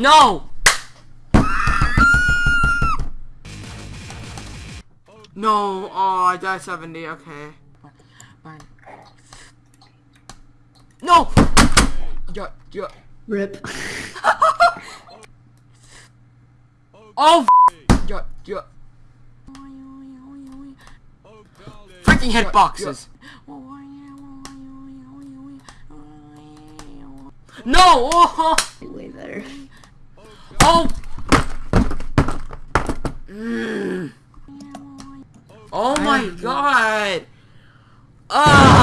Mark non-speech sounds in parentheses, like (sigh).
No! No, oh, I died 70, okay. No! Yeah, yeah. Rip. (laughs) Oh, yeah, yeah. Freaking hitboxes. No! Oh! Way better. Oh! Mm. Oh my god! Ah!